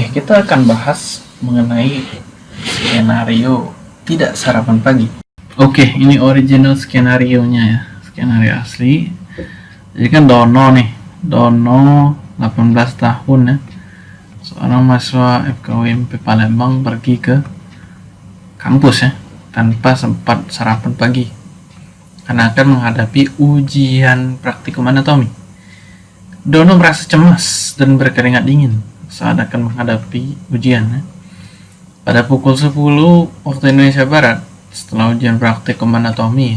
Oke, kita akan bahas mengenai skenario tidak sarapan pagi. Oke, ini original skenario nya ya, skenario asli. Jadi kan Dono nih, Dono 18 tahun ya, seorang mahasiswa FKUMP Palembang pergi ke kampus ya, tanpa sempat sarapan pagi karena akan menghadapi ujian praktikum anatomi. Dono merasa cemas dan berkeringat dingin saat akan menghadapi ujian. Ya. Pada pukul 10 waktu Indonesia Barat, setelah ujian praktikum anatomi,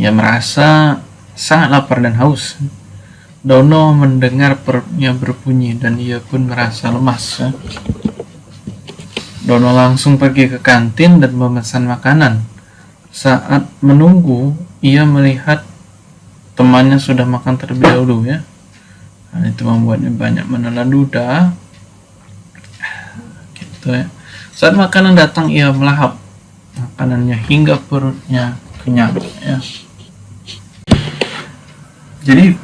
ia merasa sangat lapar dan haus. Dono mendengar perutnya berbunyi dan ia pun merasa lemas. Dono langsung pergi ke kantin dan memesan makanan. Saat menunggu, ia melihat temannya sudah makan terlebih dahulu ya. Hal itu membuatnya banyak menelan duda. Gitu ya. Saat makanan datang, ia melahap makanannya hingga perutnya kenyang. Ya. Jadi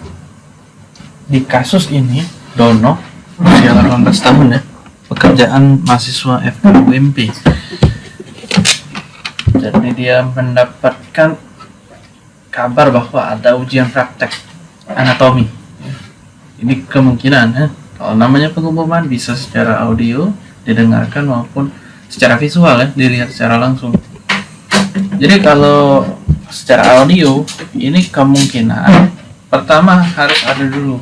di kasus ini Dono usia 18 tahun ya pekerjaan mahasiswa FKUMP jadi dia mendapatkan kabar bahwa ada ujian praktek anatomi ini kemungkinan ya. kalau namanya pengumuman bisa secara audio didengarkan maupun secara visual ya dilihat secara langsung. Jadi kalau secara audio ini kemungkinan pertama harus ada dulu.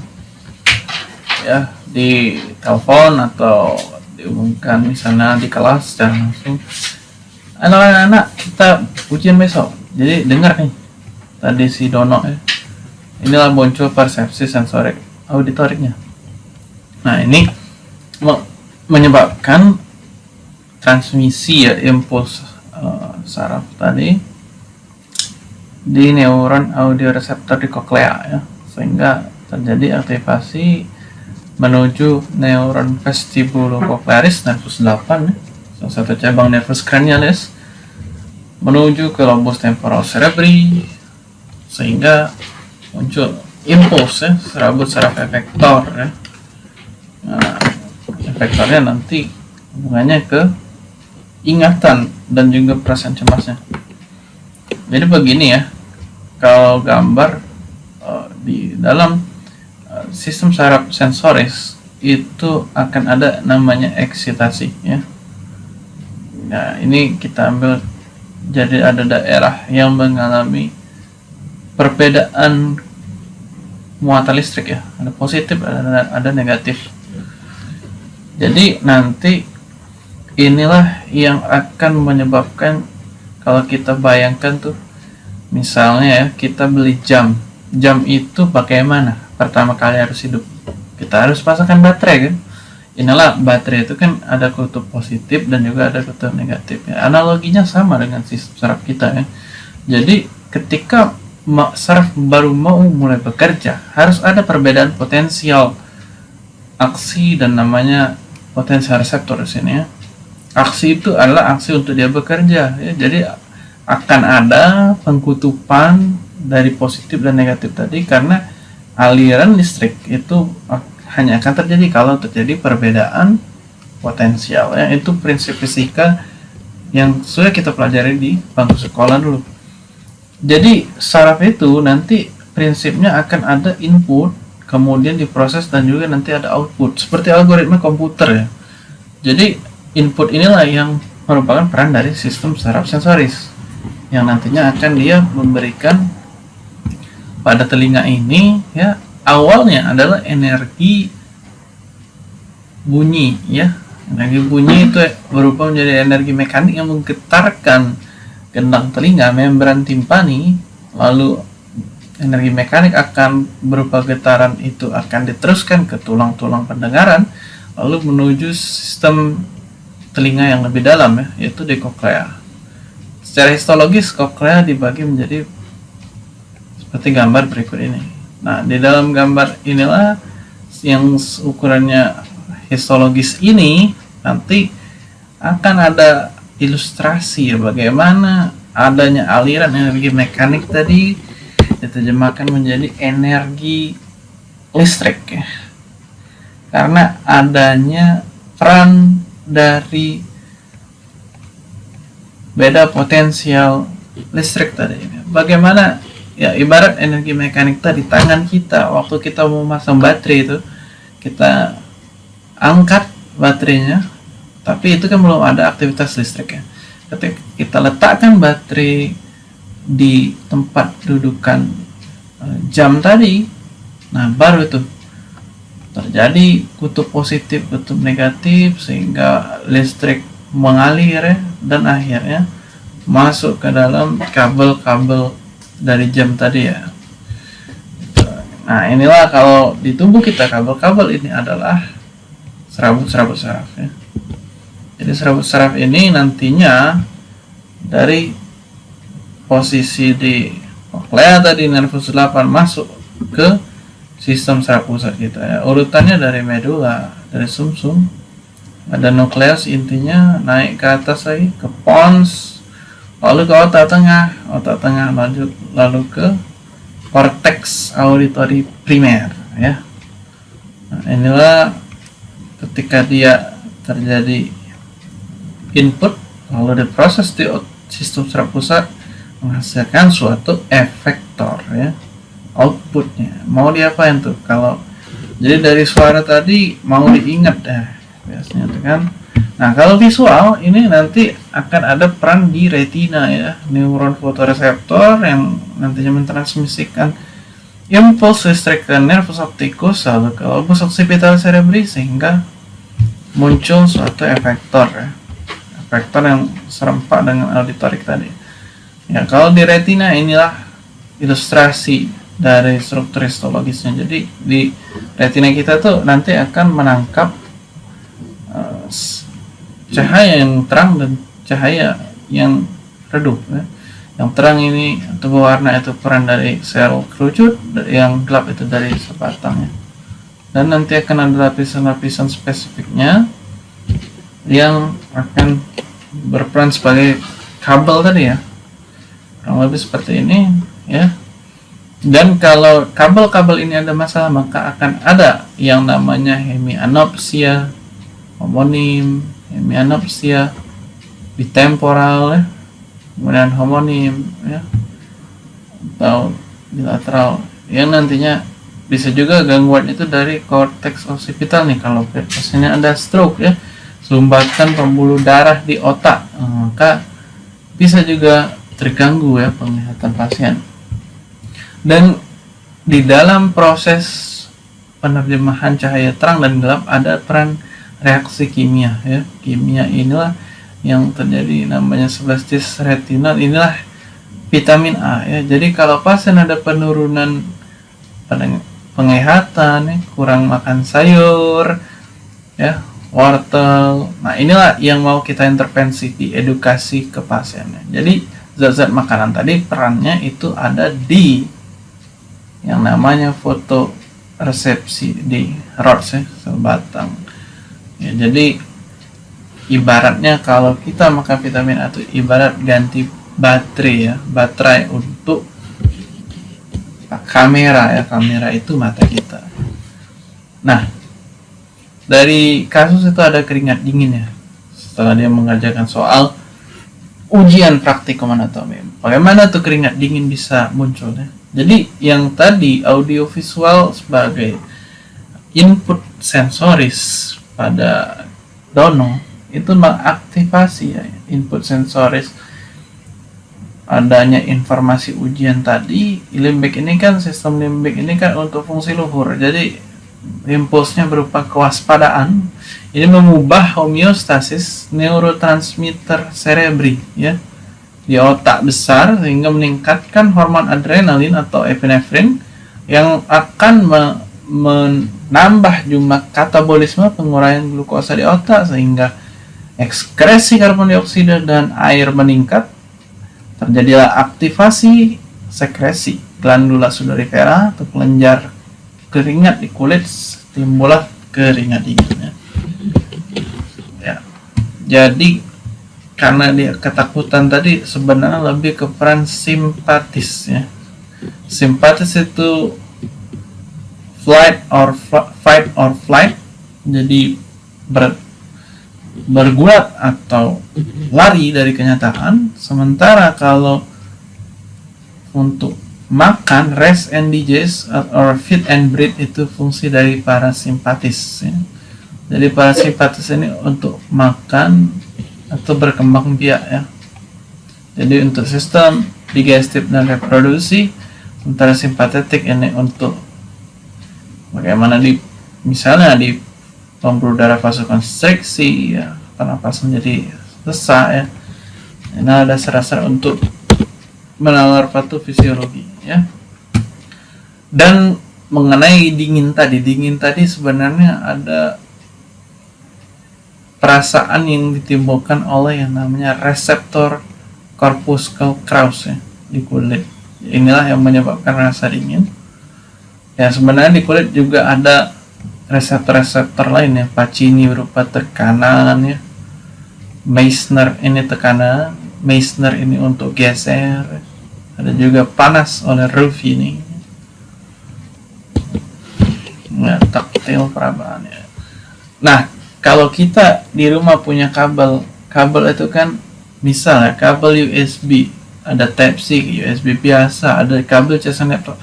Ya di telepon atau diumumkan misalnya di kelas secara langsung. Anak-anak kita ujian besok. Jadi dengar nih tadi si Dono ya. Inilah muncul persepsi sensorik auditoriknya. Nah, ini menyebabkan transmisi ya impuls uh, saraf tadi di neuron audio reseptor di koklea ya. Sehingga terjadi aktivasi menuju neuron vestibulococlearis nervus 8 ya, salah satu cabang nervus cranialis menuju ke lobus temporal cerebri sehingga muncul impuls ya serabut saraf efektor ya. Nah, efektornya nanti hubungannya ke ingatan dan juga perasaan cemasnya. Jadi begini ya kalau gambar uh, di dalam uh, sistem saraf sensoris itu akan ada namanya eksitasi ya. Nah ini kita ambil jadi ada daerah yang mengalami perbedaan muatan listrik ya. Ada positif ada, ada negatif jadi nanti inilah yang akan menyebabkan kalau kita bayangkan tuh misalnya ya kita beli jam. Jam itu bagaimana? Pertama kali harus hidup. Kita harus pasangkan baterai kan? Inilah baterai itu kan ada kutub positif dan juga ada kutub negatif ya. analoginya sama dengan sistem saraf kita ya. Jadi ketika saraf baru mau mulai bekerja harus ada perbedaan potensial aksi dan namanya potensial reseptor di sini ya. Aksi itu adalah aksi untuk dia bekerja ya. Jadi akan ada pengkutupan dari positif dan negatif tadi karena aliran listrik itu hanya akan terjadi kalau terjadi perbedaan potensial ya. Itu prinsip fisika yang sudah kita pelajari di bangku sekolah dulu. Jadi saraf itu nanti prinsipnya akan ada input, kemudian diproses dan juga nanti ada output. Seperti algoritma komputer ya. Jadi input inilah yang merupakan peran dari sistem saraf sensoris yang nantinya akan dia memberikan pada telinga ini ya awalnya adalah energi bunyi ya energi bunyi itu berupa menjadi energi mekanik yang menggetarkan gendang telinga, membran timpani, lalu energi mekanik akan berupa getaran itu akan diteruskan ke tulang-tulang pendengaran, lalu menuju sistem telinga yang lebih dalam ya, yaitu di koklea. Secara histologis, koklea dibagi menjadi seperti gambar berikut ini. Nah, di dalam gambar inilah yang ukurannya histologis ini nanti akan ada ilustrasi ya bagaimana adanya aliran energi mekanik tadi diterjemahkan menjadi energi listrik ya. Karena adanya peran dari beda potensial listrik tadi bagaimana? Ya ibarat energi mekanik tadi tangan kita waktu kita mau masang baterai itu kita angkat baterainya tapi itu kan belum ada aktivitas listrik ya. Ketika kita letakkan baterai di tempat dudukan eh, jam tadi. Nah baru itu terjadi kutub positif kutub negatif sehingga listrik mengalir ya, dan akhirnya masuk ke dalam kabel-kabel dari jam tadi ya. Nah inilah kalau di tubuh kita kabel-kabel ini adalah serabut-serabut saraf ya. Jadi serabut saraf ini nantinya dari posisi di koklea tadi nervus 8 masuk ke sistem saraf pusat kita ya. Urutannya dari medula, dari sumsum, -sum, ada nukleus intinya naik ke atas lagi ke pons, lalu ke otak tengah, otak tengah lanjut lalu ke korteks auditori primer ya. Nah, inilah ketika dia terjadi input lalu diproses di sistem saraf pusat menghasilkan suatu efektor ya. Outputnya. Mau diapain tuh? Kalau jadi dari suara tadi mau diingat ya biasanya tuh kan. Nah kalau visual ini nanti akan ada peran di retina ya. Neuron fotoreseptor yang nantinya mentransmisikan impuls listrik ke nervus opticus lalu ke lobus occipital cerebri sehingga muncul suatu efektor ya. Efektor yang serempak dengan auditorik tadi ya kalau di retina inilah ilustrasi dari struktur histologisnya. Jadi di retina kita tuh nanti akan menangkap uh, cahaya yang terang dan cahaya yang redup. Ya. Yang terang ini atau warna itu peran dari sel kerucut, yang gelap itu dari sebatang. Ya. Dan nanti akan ada lapisan-lapisan spesifiknya yang akan berperan sebagai kabel tadi ya. Kurang lebih seperti ini ya. Dan kalau kabel-kabel ini ada masalah, maka akan ada yang namanya hemianopsia, homonim, hemianopsia, bitemporal, ya, kemudian homonim, ya, atau bilateral, yang nantinya bisa juga gangguan itu dari korteks occipital nih kalau pasiennya ada stroke ya. Sumbatan pembuluh darah di otak. Maka bisa juga terganggu ya penglihatan pasien. Dan di dalam proses penerjemahan cahaya terang dan gelap ada peran reaksi kimia ya. Kimia inilah yang terjadi namanya sebastis retinal. Inilah vitamin A ya. Jadi kalau pasien ada penurunan penglihatan ya, kurang makan sayur ya wortel. Nah inilah yang mau kita intervensi di edukasi ke pasiennya jadi zat-zat makanan tadi perannya itu ada di yang namanya foto resepsi di rods ya sebatang. Ya, jadi ibaratnya kalau kita makan vitamin A itu ibarat ganti baterai ya baterai untuk kamera ya kamera itu mata kita. Nah dari kasus itu ada keringat dingin ya setelah dia mengerjakan soal ujian praktikum anatomi bagaimana tuh keringat dingin bisa muncul ya? Jadi yang tadi audiovisual sebagai input sensoris pada dono itu mengaktifasi ya, input sensoris. Adanya informasi ujian tadi limbik ini kan sistem limbik ini kan untuk fungsi luhur. Jadi impulsnya berupa kewaspadaan ini mengubah homeostasis neurotransmitter cerebri ya. Di otak besar sehingga meningkatkan hormon adrenalin atau epinefrin yang akan me menambah jumlah katabolisme penguraian glukosa di otak sehingga ekskresi karbon dioksida dan air meningkat. Terjadilah aktivasi sekresi glandula sudorifera atau kelenjar keringat di kulit timbullah keringat dingin ya. jadi karena dia ketakutan tadi sebenarnya lebih ke peran simpatis ya. Simpatis itu flight or fight or flight jadi ber, bergulat atau lari dari kenyataan. Sementara kalau untuk makan rest and digest or feed and breathe itu fungsi dari parasimpatis ya. jadi parasimpatis ini untuk makan atau berkembang biak ya jadi untuk sistem digestif dan reproduksi sementara simpatetik ini untuk bagaimana di misalnya di pembuluh darah vasokonstriksi ya pernapasan menjadi sesak ya ini ada dasar-dasar untuk menawar patofisiologi ya. Dan mengenai dingin tadi dingin tadi sebenarnya ada perasaan yang ditimbulkan oleh yang namanya reseptor corpus callus ya di kulit. Inilah yang menyebabkan rasa dingin. Ya sebenarnya di kulit juga ada reseptor-reseptor lain ya Pacini berupa tekanan ya. Meissner ini tekanan Meissner ini untuk geser ada juga panas oleh Ruffy ini. Ya taktil ya. Nah kalau kita di rumah punya kabel kabel itu kan misalnya kabel USB ada Type C USB biasa ada kabel casan laptop.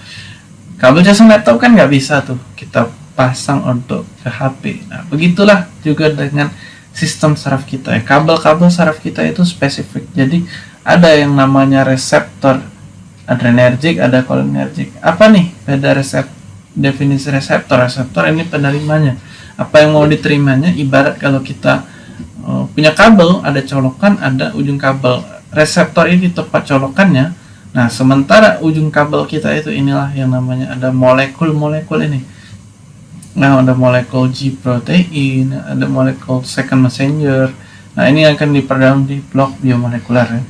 Kabel casan laptop kan nggak bisa tuh kita pasang untuk ke HP nah begitulah juga dengan sistem saraf kita ya. Kabel-kabel saraf kita itu spesifik. Jadi ada yang namanya reseptor adrenergik ada cholinergic. Apa nih beda resep definisi reseptor? Reseptor ini penerimanya. Apa yang mau diterimanya? Ibarat kalau kita uh, punya kabel ada colokan ada ujung kabel. Reseptor ini tepat colokannya. Nah sementara ujung kabel kita itu inilah yang namanya ada molekul-molekul ini. Nah ada molekul G protein ada molekul second messenger. Nah ini akan diperdalam di blok biomolekuler ya.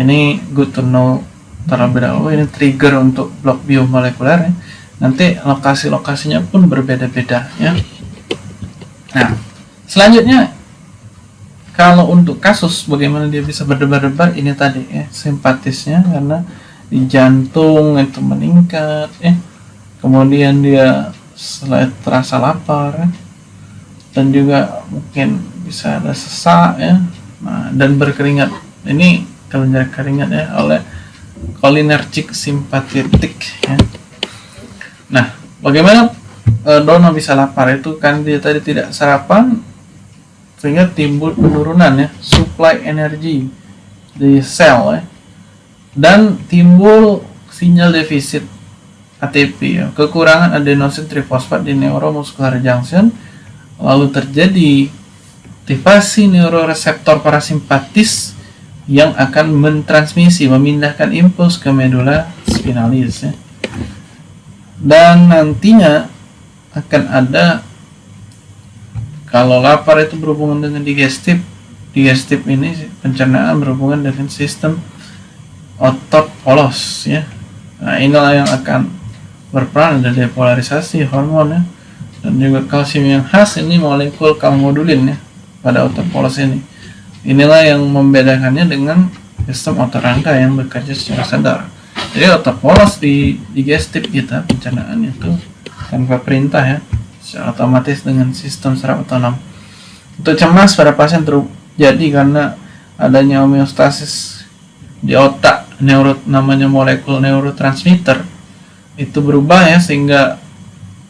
ini good to know terlebih dahulu ini trigger untuk blok biomolekuler ya. Nanti lokasi-lokasinya pun berbeda-beda ya. Nah selanjutnya kalau untuk kasus bagaimana dia bisa berdebar-debar? Ini tadi ya simpatisnya karena di jantung itu meningkat ya. Kemudian dia selain terasa lapar ya, dan juga mungkin bisa ada sesak ya. Nah, dan berkeringat. Ini kelenjar keringat ya oleh cholinergic simpatetik ya. Nah, bagaimana e, Dono bisa lapar? Itu kan dia tadi tidak sarapan sehingga timbul penurunan ya supply energi di sel ya. Dan timbul sinyal defisit ATP ya. Kekurangan adenosin trifosfat di neuromuscular junction lalu terjadi aktivasi neuroreseptor parasimpatis yang akan mentransmisi memindahkan impuls ke medula spinalis ya. Dan nantinya akan ada kalau lapar itu berhubungan dengan digestif digestif ini pencernaan berhubungan dengan sistem otot polos ya. Nah inilah yang akan berperan ada depolarisasi hormon ya. Dan juga kalsium yang khas ini molekul kalmodulin ya pada otot polos ini inilah yang membedakannya dengan sistem otot rangka yang bekerja secara sadar. Jadi otak polos di digestif kita pencernaan itu tanpa perintah ya secara otomatis dengan sistem saraf otonom. Untuk cemas pada pasien terjadi karena adanya homeostasis di otak neuro namanya molekul neurotransmitter. Itu berubah ya sehingga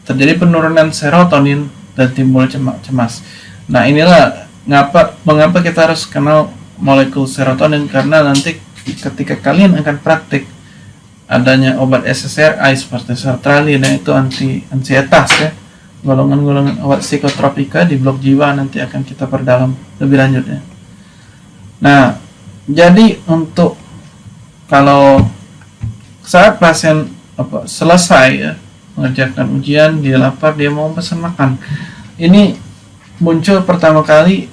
terjadi penurunan serotonin dan timbul cemas. Nah inilah ngapa mengapa kita harus kenal molekul serotonin? Karena nanti ketika kalian akan praktik adanya obat SSRI seperti sertralin dan itu anti ansietas ya. Golongan-golongan obat psikotropika di blok jiwa nanti akan kita perdalam lebih lanjut ya. Nah jadi untuk kalau saat pasien apa selesai ya mengerjakan ujian dia lapar dia mau pesan makan. Ini muncul pertama kali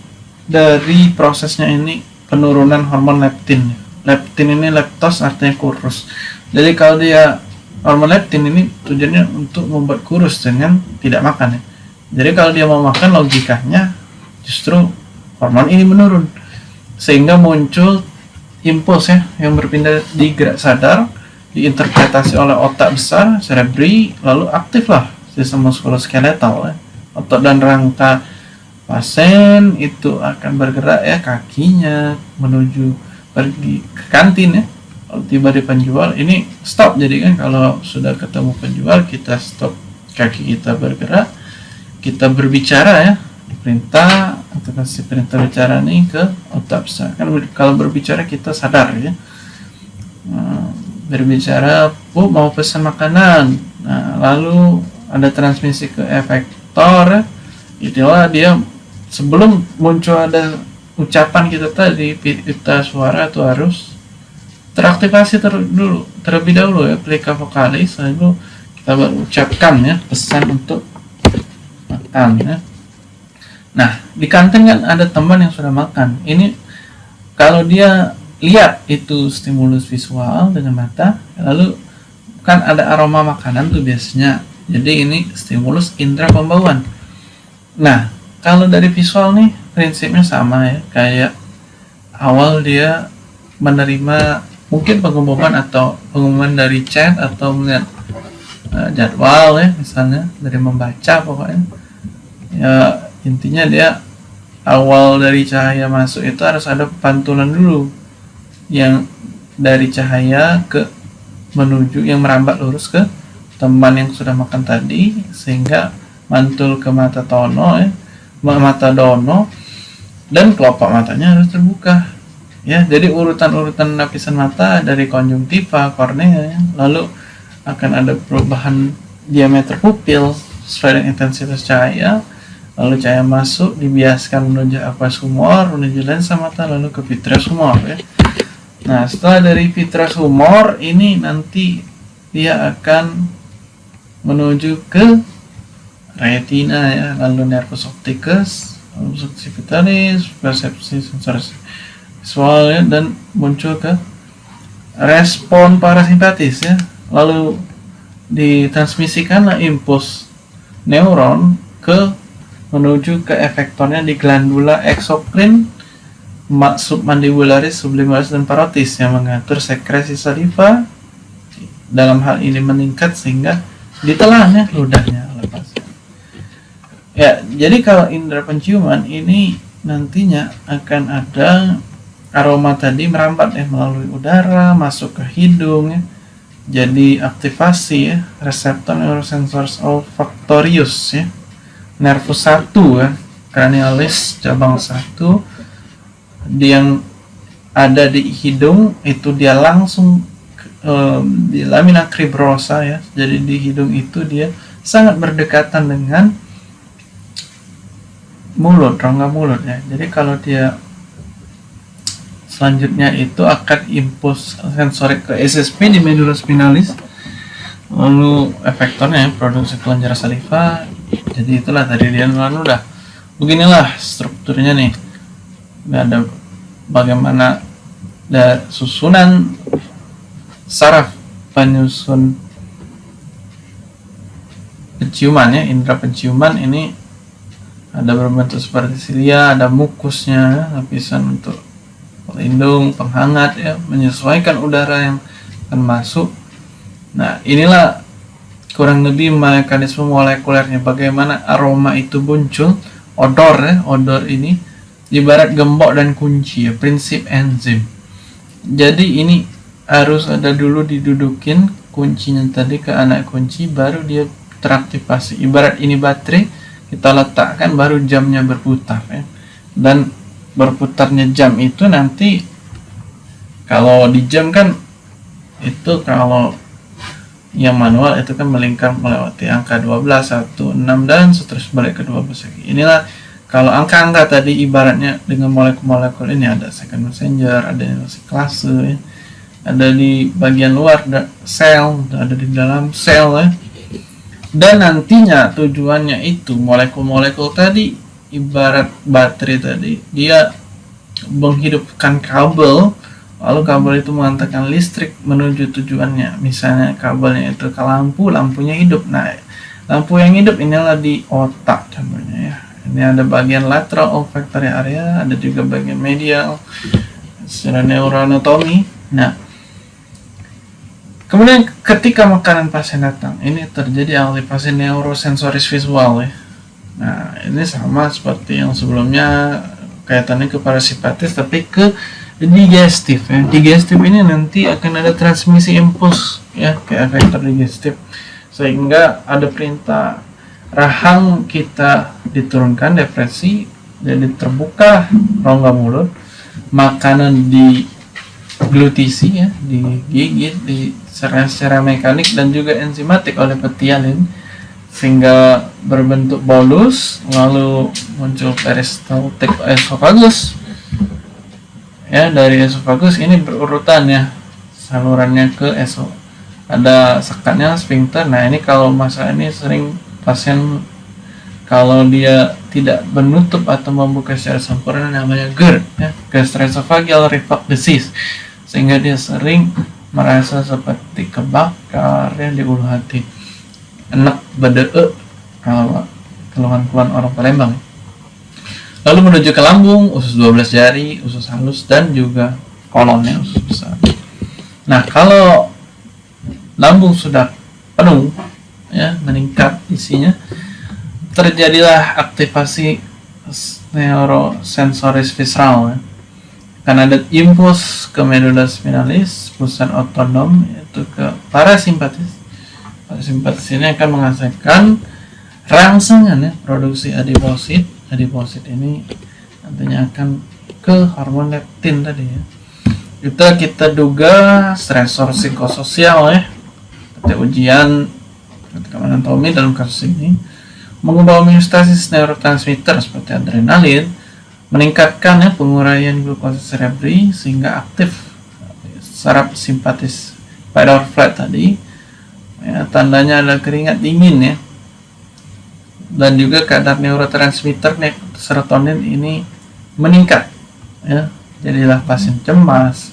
dari prosesnya ini penurunan hormon leptin leptin ini leptos artinya kurus jadi kalau dia hormon leptin ini tujuannya untuk membuat kurus dengan tidak makan ya. Jadi kalau dia mau makan logikanya justru hormon ini menurun sehingga muncul impuls ya yang berpindah di gerak sadar diinterpretasi oleh otak besar cerebri lalu aktiflah sistem muskuloskeletal ya. otot dan rangka pasien itu akan bergerak ya kakinya menuju pergi ke kantin ya. Kalau tiba di penjual ini stop jadi kan kalau sudah ketemu penjual kita stop kaki kita bergerak kita berbicara ya. Perintah atau kasih perintah bicara nih ke otak kan kalau berbicara kita sadar ya. Nah, berbicara bu mau pesan makanan? Nah lalu ada transmisi ke efektor ya. itulah dia sebelum muncul ada ucapan kita tadi pita suara itu harus teraktivasi ter dulu terlebih dahulu ya pelika vokalis lalu kita berucapkan ya pesan untuk makan ya. Nah di kantin kan ada teman yang sudah makan. Ini kalau dia lihat itu stimulus visual dengan mata lalu kan ada aroma makanan tuh biasanya. Jadi ini stimulus indera pembauan. Nah kalau dari visual nih prinsipnya sama ya. Kayak awal dia menerima mungkin pengumuman atau pengumuman dari chat atau melihat uh, jadwal ya misalnya dari membaca pokoknya. Ya intinya dia awal dari cahaya masuk itu harus ada pantulan dulu yang dari cahaya ke menuju yang merambat lurus ke teman yang sudah makan tadi sehingga mantul ke mata tono ya mata dono dan kelopak matanya harus terbuka ya jadi urutan-urutan lapisan mata dari konjungtiva kornea ya. lalu akan ada perubahan diameter pupil sesuai dengan intensitas cahaya lalu cahaya masuk dibiaskan menuju aqueous humor menuju lensa mata lalu ke vitreous humor ya nah setelah dari vitreous humor ini nanti dia akan menuju ke retina ya lalu nervus opticus lalu subsivitalis persepsi sensor visual ya, dan muncul ke respon parasimpatis ya. Lalu ditransmisikanlah impuls neuron ke menuju ke efektornya di glandula exocrine submandibularis, sublimalis dan parotis yang mengatur sekresi saliva dalam hal ini meningkat sehingga ditelan ya ludahnya Ya, jadi kalau indera penciuman ini nantinya akan ada aroma tadi merambat ya melalui udara, masuk ke hidung ya. Jadi aktivasi ya reseptor neurosensors olfactorius ya. Nervus 1 ya, cranialis cabang 1 yang ada di hidung itu dia langsung um, di lamina cribrosa ya. Jadi di hidung itu dia sangat berdekatan dengan mulut rongga mulut ya. Jadi kalau dia selanjutnya itu akan impuls sensorik ke SSP di medula spinalis lalu efektornya produksi kelenjar saliva. Jadi itulah tadi dia lalu udah beginilah strukturnya nih. Ada bagaimana ada susunan saraf penyusun penciuman ya indera penciuman ini ada berbentuk seperti silia ada mukusnya lapisan untuk pelindung penghangat ya menyesuaikan udara yang akan masuk nah inilah kurang lebih mekanisme molekulernya. Bagaimana aroma itu muncul? Odor ya odor ini ibarat gembok dan kunci ya prinsip enzim. Jadi ini harus ada dulu didudukin kuncinya tadi ke anak kunci baru dia teraktivasi ibarat ini baterai kita letakkan baru jamnya berputar ya. dan berputarnya jam itu nanti kalau di jam kan itu kalau yang manual itu kan melingkar melewati angka 12, 1, 6 dan seterusnya balik ke 12 lagi. Inilah kalau angka-angka tadi ibaratnya dengan molekul-molekul ini ada second messenger, ada klase ya. Ada di bagian luar ada sel, ada di dalam sel ya dan nantinya tujuannya itu molekul-molekul tadi ibarat baterai tadi dia menghidupkan kabel lalu kabel itu mengantarkan listrik menuju tujuannya. Misalnya kabelnya itu ke lampu lampunya hidup. Nah lampu yang hidup inilah di otak contohnya ya. Ini ada bagian lateral olfactory area ada juga bagian medial secara neuroanatomi. Nah Kemudian ketika makanan pasien datang, ini terjadi aktivasi neurosensoris visual ya. nah ini sama seperti yang sebelumnya kaitannya ke parasimpatis tapi ke digestif ya digestif ini nanti akan ada transmisi impuls ya ke efektor digestif sehingga ada perintah rahang kita diturunkan depresi jadi terbuka rongga mulut makanan di glutisi ya digigit di secara, secara mekanik dan juga enzimatik oleh petialin sehingga berbentuk bolus lalu muncul peristaltik esophagus. Ya dari esophagus ini berurutan ya salurannya ke eso ada sekatnya sphincter. Nah ini kalau masa ini sering pasien kalau dia tidak menutup atau membuka secara sempurna namanya GERD ya gastroesophageal reflux disease. Sehingga dia sering merasa seperti kebakar ya di ulu hati. Enak bede kalau keluhan-keluhan orang Palembang. Lalu menuju ke lambung usus 12 jari usus halus dan juga kolonnya usus besar. Nah kalau lambung sudah penuh ya meningkat isinya terjadilah aktivasi neurosensoris visceral ya. Karena ada impuls ke medula spinalis pusat otonom yaitu ke parasimpatis parasimpatis ini akan menghasilkan rangsangan ya produksi adiposit. Adiposit ini nantinya akan ke hormon leptin tadi ya. Kita kita duga stresor psikososial ya. Kita ujian ketika anatomi dalam kasus ini mengubah homeostasis neurotransmitter seperti adrenalin, meningkatkan ya penguraian glukosa cerebri sehingga aktif saraf simpatis pada flat tadi. Ya, tandanya ada keringat dingin ya. Dan juga kadar neurotransmitter serotonin ini meningkat ya. Jadilah pasien cemas.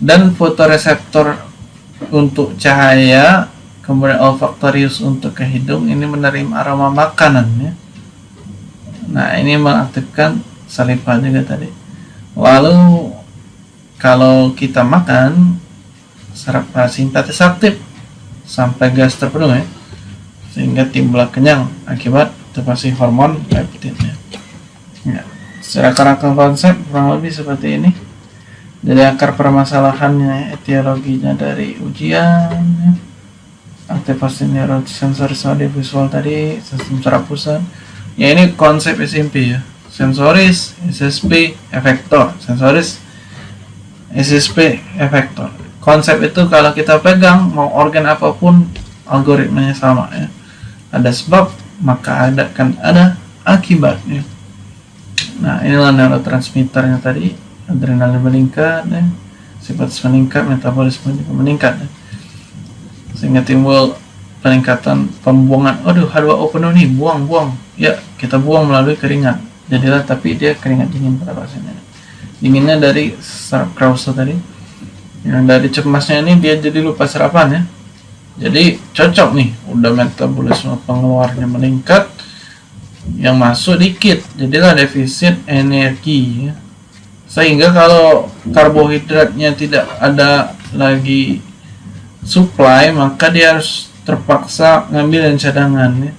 Dan fotoreseptor untuk cahaya kemudian olfaktorius untuk ke hidung ini menerima aroma makanan ya nah ini mengaktifkan saliva juga tadi lalu kalau kita makan saraf parasimpatis aktif sampai gas terpenuh ya sehingga timbul kenyang akibat terpasi hormon leptin ya. ya. secara karakter konsep kurang lebih seperti ini dari akar permasalahannya etiologinya dari ujian ya aktivasi neurosensoris audio visual tadi sistem saraf pusat ya ini konsep SMP ya. Sensoris SSP efektor. Sensoris SSP efektor. Konsep itu kalau kita pegang mau organ apa pun algoritmanya sama ya. Ada sebab maka ada kan ada akibatnya. Nah inilah neurotransmitternya tadi. Adrenalin meningkat ya. sifat meningkat metabolisme juga meningkat ya. Sehingga timbul peningkatan pembuangan. Aduh H2O penuh nih buang buang. Ya kita buang melalui keringat. Jadilah tapi dia keringat dingin pada pasiennya dinginnya dari saraf Krause tadi. Yang dari cemasnya ini dia jadi lupa sarapan ya. Jadi cocok nih. Udah metabolisme pengeluarnya meningkat. Yang masuk dikit. Jadilah defisit energi ya. sehingga kalau karbohidratnya tidak ada lagi supply maka dia harus terpaksa ngambil yang cadangan ya.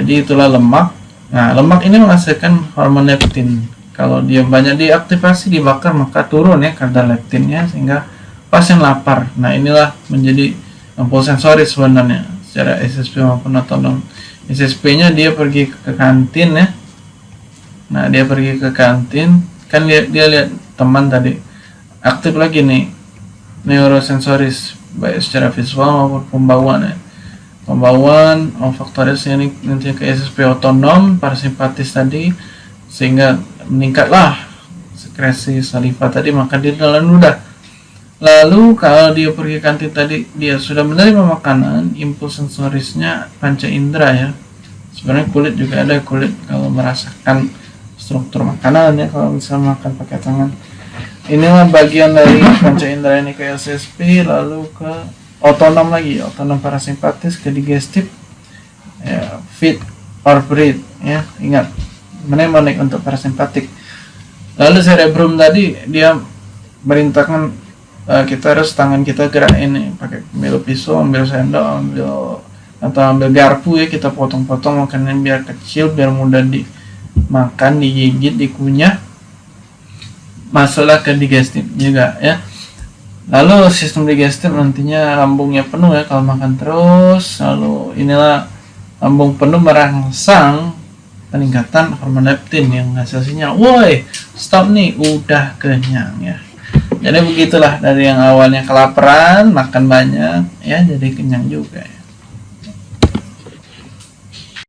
jadi itulah lemak. Nah lemak ini menghasilkan hormon leptin. Kalau dia banyak diaktifasi dibakar maka turun ya kadar leptinnya sehingga pasien lapar. Nah inilah menjadi lampu sensoris sebenarnya secara SSP maupun otonom. SSP nya dia pergi ke kantin ya. Nah dia pergi ke kantin. Kan dia, dia lihat teman tadi aktif lagi nih neurosensoris baik secara visual maupun pembawaan ya. Pembawaan olfaktoris ini nanti ke SSP otonom parasimpatis tadi sehingga meningkatlah sekresi saliva tadi maka dia dalam ludah. Lalu kalau dia pergi kantin tadi dia sudah menerima makanan, impuls sensorisnya panca indera ya. Sebenarnya kulit juga ada kulit kalau merasakan struktur makanan ya kalau bisa makan pakai tangan inilah bagian dari panca indera ini ke SSP lalu ke otonom lagi otonom parasimpatis ke digestif ya, fit or breathe ya ingat mnemonic untuk parasimpatik. Lalu cerebrum tadi dia merintahkan uh, kita harus tangan kita gerak ini pakai ambil pisau ambil sendok ambil atau ambil garpu ya kita potong-potong makanan biar kecil biar mudah dimakan digigit dikunyah masuklah ke digestif juga ya. Lalu sistem digestif nantinya lambungnya penuh ya kalau makan terus. Lalu inilah lambung penuh merangsang peningkatan hormon leptin yang hasilnya woi stop nih udah kenyang ya. Jadi begitulah dari yang awalnya kelaparan makan banyak ya jadi kenyang juga ya